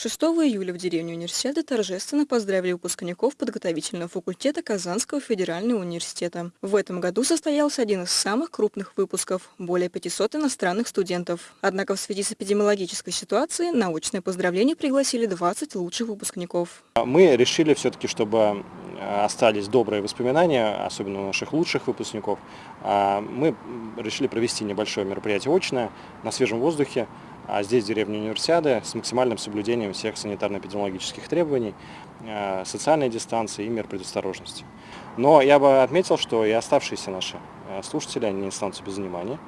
6 июля в деревне университета торжественно поздравили выпускников подготовительного факультета Казанского федерального университета. В этом году состоялся один из самых крупных выпусков – более 500 иностранных студентов. Однако в связи с эпидемиологической ситуацией на очное поздравление пригласили 20 лучших выпускников. Мы решили все-таки, чтобы остались добрые воспоминания, особенно у наших лучших выпускников. А мы решили провести небольшое мероприятие очное на свежем воздухе, а здесь деревня Универсиады с максимальным соблюдением всех санитарно-эпидемиологических требований, э, социальной дистанции и мер предосторожности. Но я бы отметил, что и оставшиеся наши э, слушатели, они не останутся без внимания.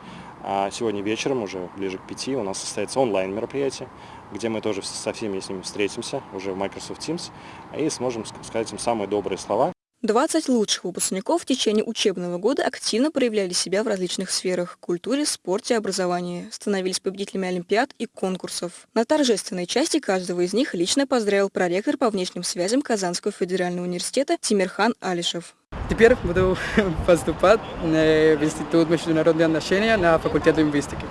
А сегодня вечером, уже ближе к пяти, у нас состоится онлайн-мероприятие, где мы тоже со всеми с ними встретимся уже в Microsoft Teams и сможем сказать им самые добрые слова. 20 лучших выпускников в течение учебного года активно проявляли себя в различных сферах – культуре, спорте, образовании, становились победителями олимпиад и конкурсов. На торжественной части каждого из них лично поздравил проректор по внешним связям Казанского федерального университета Тимирхан Алишев. Теперь буду поступать в Институт международных отношений на факультет лингвистики.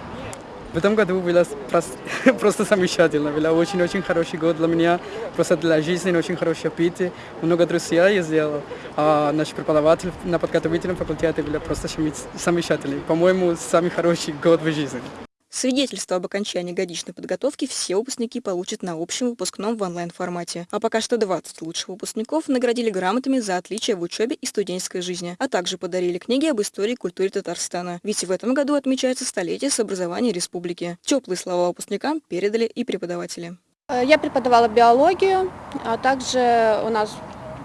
В этом году было просто, замечательно, был очень-очень хороший год для меня, просто для жизни очень хороший опыт, много друзей я сделал, а наш преподаватель на подготовительном факультете был просто замечательный, по-моему, самый хороший год в жизни. Свидетельство об окончании годичной подготовки все выпускники получат на общем выпускном в онлайн-формате. А пока что 20 лучших выпускников наградили грамотами за отличие в учебе и студенческой жизни, а также подарили книги об истории и культуре Татарстана. Ведь в этом году отмечается столетие с образования республики. Теплые слова выпускникам передали и преподаватели. Я преподавала биологию, а также у нас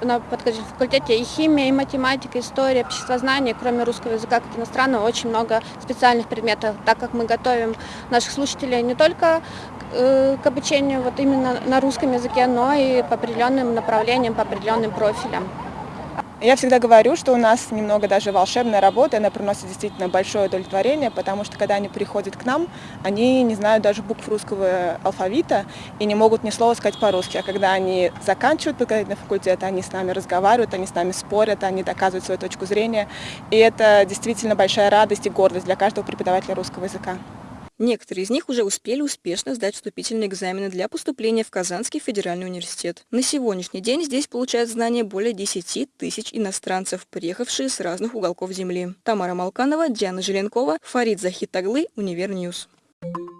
на факультете и химия, и математика, история, обществознание, кроме русского языка как иностранного, очень много специальных предметов, так как мы готовим наших слушателей не только э, к обучению вот именно на русском языке, но и по определенным направлениям, по определенным профилям. Я всегда говорю, что у нас немного даже волшебная работа, она приносит действительно большое удовлетворение, потому что когда они приходят к нам, они не знают даже букв русского алфавита и не могут ни слова сказать по-русски. А когда они заканчивают подготовительный факультет, они с нами разговаривают, они с нами спорят, они доказывают свою точку зрения. И это действительно большая радость и гордость для каждого преподавателя русского языка. Некоторые из них уже успели успешно сдать вступительные экзамены для поступления в Казанский федеральный университет. На сегодняшний день здесь получают знания более 10 тысяч иностранцев, приехавшие с разных уголков Земли. Тамара Малканова, Диана Желенкова, Фарид Захитаглы, Univer News. Thank you.